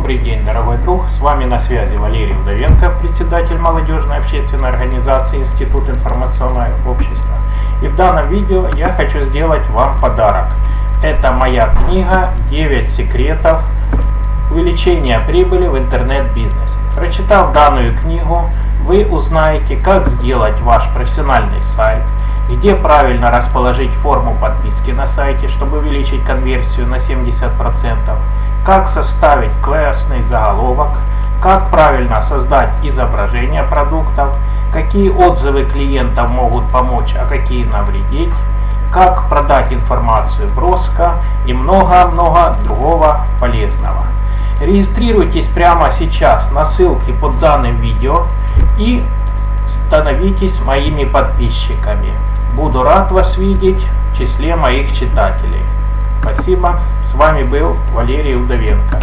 Добрый день, дорогой друг. С вами на связи Валерий Удовенко, председатель молодежной общественной организации Институт информационного общества. И в данном видео я хочу сделать вам подарок. Это моя книга «9 секретов увеличения прибыли в интернет-бизнесе». Прочитав данную книгу, вы узнаете, как сделать ваш профессиональный сайт, где правильно расположить форму подписки на сайте, чтобы увеличить конверсию на 70%, как составить классный заголовок, как правильно создать изображение продуктов, какие отзывы клиентов могут помочь, а какие навредить, как продать информацию броско и много-много другого полезного. Регистрируйтесь прямо сейчас на ссылке под данным видео и становитесь моими подписчиками. Буду рад вас видеть в числе моих читателей. Спасибо. С вами был Валерий Удовенко.